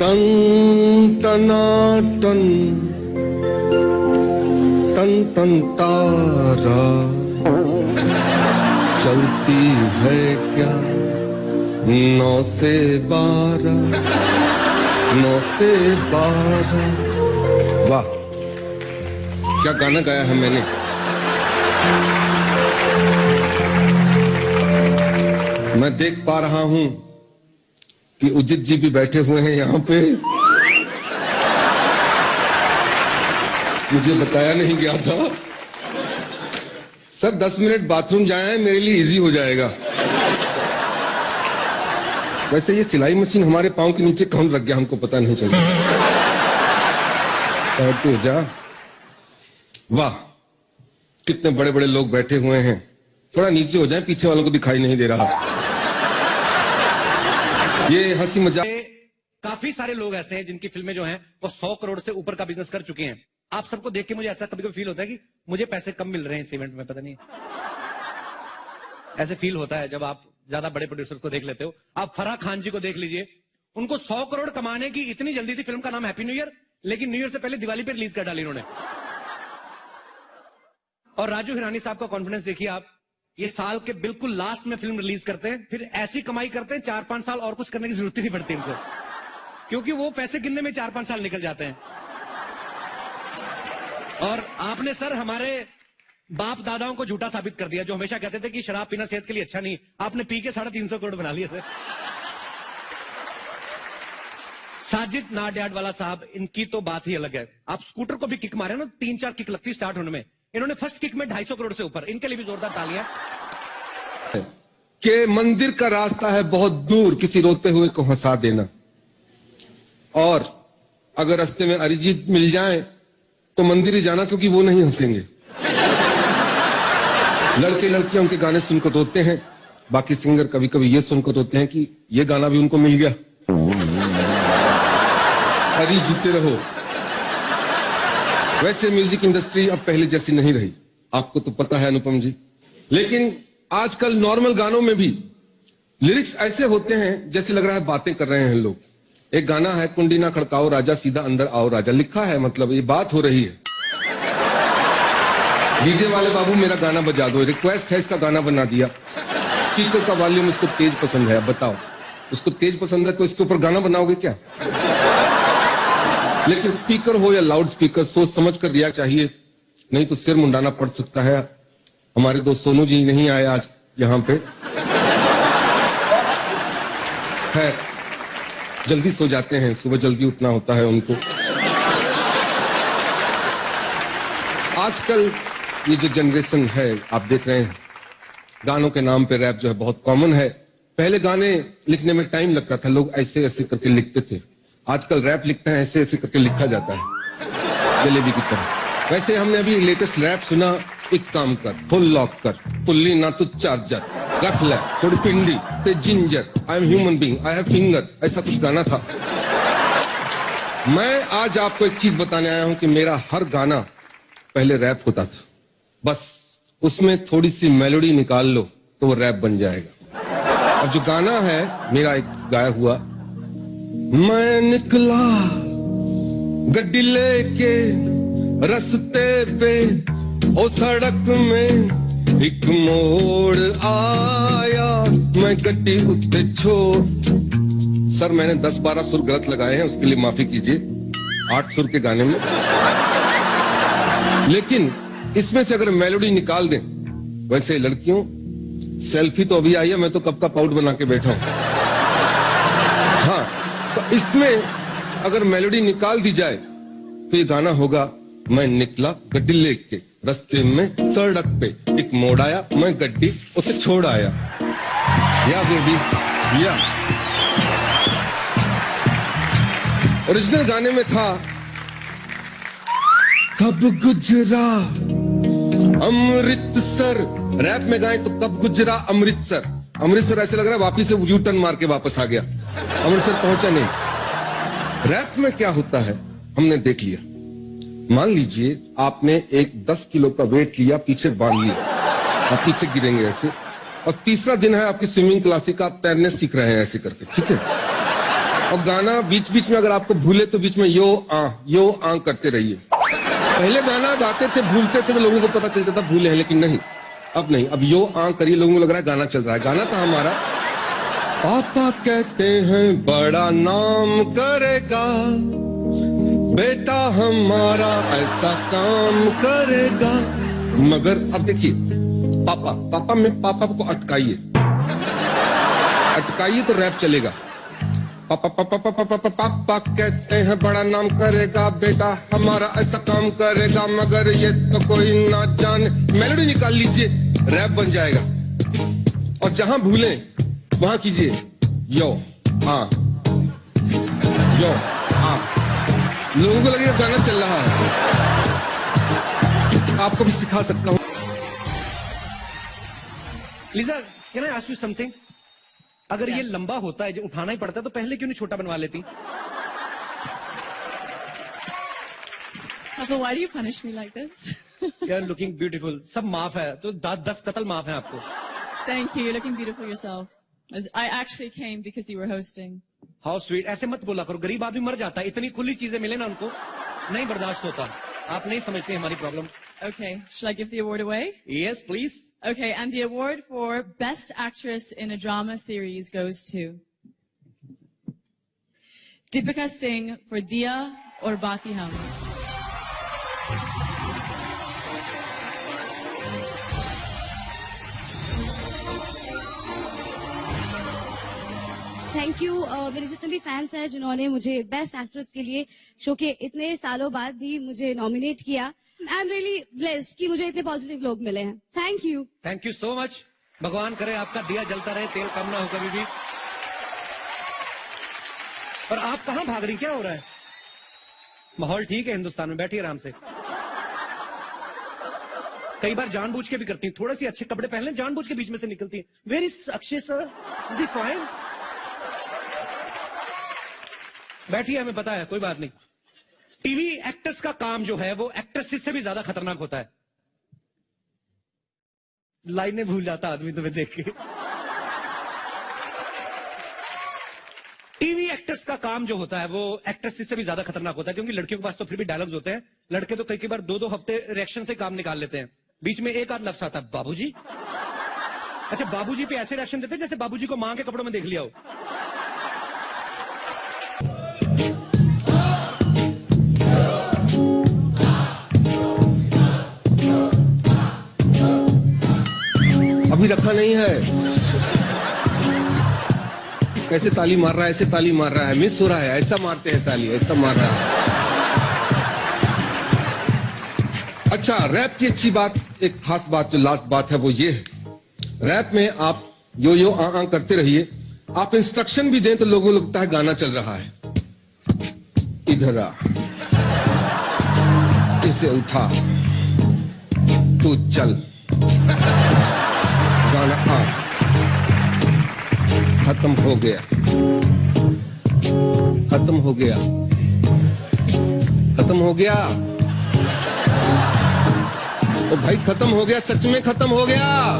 Ton टना ton तन ton तारा चलती है क्या? नौ से बारह, नौ से बारह। वाह, क्या गाना गाया है मैंने? मैं देख पा रहा हूँ। कि उजित जी भी बैठे हुए हैं यहाँ पे। मुझे बताया नहीं गया था। सर, दस मिनट बाथरूम जाए, मेरे लिए इजी हो जाएगा। वैसे ये सिलाई मशीन हमारे पाँव के नीचे कौन लग गया, हमको पता नहीं चला। तो जा। वाह, कितने बड़े बड़े लोग बैठे हुए हैं। थोड़ा नीचे हो जाए, पीछे वालों को दिखाई नहीं दे रहा। ये हँसी मज़ाक काफ़ी सारे लोग ऐसे हैं जिनकी फ़िल्में जो हैं वो सौ करोड़ से ऊपर का बिज़नेस कर चुके हैं। आप सबको देख के मुझे ऐसा कभी कभी फील होता है कि मुझे पैसे कम मिल रहे हैं इस इवेंट में, पता नहीं। ऐसे फील होता है जब आप ज़्यादा बड़े प्रोड्यूसर को देख लेते हो। आप फराह खान जी को देख लीजिए। उनको सौ करोड़ कमाने की इतनी जल्दी थी फ़िल्म का नाम हैप्पी न्यू ईयर लेकिन न्यू ईयर से पहले दिवाली पे रिलीज़ कर डाली उन्होंने और राजू हिरानी साहब का कॉन्फिडेंस देखिए आप ये साल के बिल्कुल लास्ट में फ़िल्म रिलीज़ करते हैं, फिर ऐसी कमाई करते हैं चार पाँच साल और कुछ करने की ज़रूरत ही नहीं पड़ती इनको। क्योंकि वो पैसे गिनने में चार पाँच साल निकल जाते हैं। और आपने सर हमारे बाप दादाओं को झूठा साबित कर दिया, जो हमेशा कहते थे कि शराब पीना सेहत के लिए अच्छा नहीं, आपने पी के साढ़े तीन सौ करोड़ बना लिए थे। साजिद नाडियाड वाला साहब, इनकी तो बात ही अलग है। आप स्कूटर को भी किक मारे ना तीन चार किक लगती स्टार्ट होने में। इन्होंने फ़र्स्ट किक में ढाई सौ करोड़ से ऊपर। इनके लिए भी जोरदार तालियाँ। के मंदिर का रास्ता है बहुत दूर, किसी रोते हुए को हंसा देना। और अगर रास्ते में अरिजीत मिल जाए तो मंदिर ही जाना, क्योंकि वो नहीं हंसेंगे। लड़के लड़कियाँ उनके गाने सुनकर रोते हैं। बाकी सिंगर कभी कभी ये सुनकर रोते हैं कि ये गाना भी उनको मिल गया। अरे जीते रहो वैसे म्यूज़िक इंडस्ट्री अब पहले जैसी नहीं रही। आपको तो पता है, अनुपम जी। लेकिन आजकल नॉर्मल गानों में भी लिरिक्स ऐसे होते हैं, जैसे लग रहा है बातें कर रहे हैं लोग। एक गाना है कुंडी ना खड़काओ, राजा सीधा अंदर आओ, राजा। लिखा है मतलब ये बात हो रही है। डीजे वाले बाबू, मेरा गाना बजा दो। रिक्वेस्ट है, इसका गाना बना दिया। स्पीकर का वॉल्यूम इसको तेज पसंद है बताओ। उसको तेज पसंद है तो इसके ऊपर गाना बनाओगे क्या? लेकिन स्पीकर हो या लाउड स्पीकर, सोच समझ कर दिया चाहिए। नहीं तो सिर मुंडाना पड़ सकता है। हमारे दोस्त सोनू जी नहीं आए आज यहाँ पे। है। जल्दी सो जाते हैं। सुबह जल्दी उठना होता है उनको। आजकल ये जो जनरेशन है, आप देख रहे हैं, गानों के नाम पे रैप जो है बहुत कॉमन है। पहले गाने लिखने में टाइम लगता था, लोग ऐसे ऐसे करके लिखते थे। आजकल रैप लिखते हैं, ऐसे ऐसे करके लिखा जाता है। जलेबी की तरह। वैसे हमने अभी लेटेस्ट रैप सुना, एक काम कर फुल लॉक कर। पुल्ली ना तो चार्जर रख ले थोड़ी पिंडी ते ginger I am human being I have finger ऐसा कुछ गाना था। मैं आज आपको एक चीज़ बताने आया हूँ कि मेरा हर गाना पहले रैप होता था। बस, उसमें थोड़ी सी मेलोडी निकाल लो तो वो रैप बन जाएगा। अब जो गाना है, मेरा एक गाया हुआ मैं निकला गड्डी लेके रस्ते पे, ओ सड़क में एक मोड़ आया। मैं गड्डी उत्ते छोड़, सर मैंने दस बारह सुर गलत लगाए हैं, उसके लिए माफ़ी कीजिए, आठ सुर के गाने में। लेकिन इसमें से अगर मेलोडी निकाल दें, वैसे लड़कियों, सेल्फी तो अभी आई है, मैं तो कब का पाउट बना के बैठा हूँ। इसमें अगर मेलोडी निकाल दी जाए तो ये गाना होगा, मैं निकला गड्डी लेके, रस्ते में सड़क पे, एक मोड़ आया, मैं गड्डी उसे छोड़ आया। या बेबी, या। ओरिजिनल गाने में था, कब गुजरा? अमृतसर। रैप में गाए तो कब गुजरा अमृतसर? अमृतसर ऐसे लग रहा है, वापिस से यू टर्न मार के वापस आ गया। अमृतसर पहुँचा नहीं। रैप में क्या होता है, हमने देख लिया। मान लीजिए आपने एक 10 किलो का वेट लिया, पीछे बाँध लिया आप पीछे गिरेंगे ऐसे। और तीसरा दिन है आपकी स्विमिंग क्लासिक आप तैरने सीख रहे हैं ऐसे करके, ठीक है? और गाना बीच बीच में अगर आपको भूले तो बीच में यो, आ यो, आ करते रहिए। पहले गाना गाते थे, भूलते थे तो लोगों को पता चलता था भूले हैं, लेकिन नहीं। अब नहीं, अब यो, आ करिए, लोगों को लग रहा है गाना चल रहा है। गाना था हमारा पापा कहते हैं, बड़ा नाम करेगा। बेटा हमारा ऐसा काम करेगा। मगर अब देखिए, पापा पापा में, पापा को अटकाइए। अटकाइए तो रैप चलेगा। पापा पापा पापा पापा पापा कहते हैं, बड़ा नाम करेगा। बेटा हमारा ऐसा काम करेगा, मगर ये तो कोई ना जाने। मेलोडी निकाल लीजिए, रैप बन जाएगा। और जहाँ भूले वहाँ कीजिए। यो हाँ। यो हाँ। लोगों को लगेगा गाना चल रहा है। आपको भी सिखा सकता हूँ। Lisa can I ask you something अगर yes. ये लंबा होता है जो उठाना ही पड़ता है तो पहले क्यों नहीं छोटा बनवा लेती? Why do you punish me like this? You are looking beautiful सब माफ़ है। तो दस कत्ल माफ़ है आपको। Thank you. You're looking beautiful yourself. I actually came because you were hosting. How sweet ऐसे मत बोला करो गरीब आदमी मर जाता है इतनी खुली चीजें मिले ना उनको नहीं बर्दाश्त होता आप नहीं समझते हमारी problem Okay, shall I give the award away? Yes please Okay, and the award for Best Actress in a Drama Series goes to Deepika Singh for Dia or Bati Hum. Thank you मेरे जितने भी fans हैं जिन्होंने मुझे best actress के लिए show के इतने सालों बाद भी मुझे नॉमिनेट किया आई एम रियली ब्लेस्ड कि मुझे इतने पॉजिटिव लोग मिले हैं। Thank you thank you so much भगवान करे आपका दिया जलता रहे, तेल कम ना हो कभी भी। और आप कहाँ भाग रही क्या हो रहा है? माहौल ठीक है हिंदुस्तान में, बैठिए आराम से। कई बार जानबूझ के भी करती हैं, थोड़े से अच्छे कपड़े पहन लें, जानबूझ के बीच में से निकलती हैं। Very Akshay sir is fine बैठिए हमें पता है कोई बात नहीं। टीवी एक्टर्स का काम जो है वो एक्ट्रेसेस से भी ज़्यादा खतरनाक होता है। लाइनें भूल जाता आदमी तुम्हें देख के। टीवी एक्टर्स का काम जो होता है वो एक्ट्रेसेस से भी ज़्यादा खतरनाक होता है क्योंकि लड़कियों के पास तो फिर भी डायलॉग्स होते हैं। लड़के तो कई कई बार दो दो हफ़्ते रिएक्शन से काम निकाल लेते हैं। बीच में एक आध लफ्स आता है बाबूजी। अच्छा बाबूजी पे ऐसे रिएक्शन देते हैं जैसे बाबूजी को माँ के कपड़ों में देख लिया हो। अभी नहीं है। कैसे ताली मार रहा है ऐसे ताली मार रहा है। मिस हो रहा है ऐसा मारते हैं ताली ऐसा मार रहा है। अच्छा रैप की अच्छी बात एक खास बात जो लास्ट बात है वो ये है। रैप में आप यो यो आ, आ करते रहिए। आप इंस्ट्रक्शन भी दें तो लोगों को लगता है गाना चल रहा है। इधर आ। इसे उठा। तू चल। खत्म हो गया। खत्म हो गया। खत्म हो गया। ओ भाई, खत्म हो गया, सच में खत्म हो गया।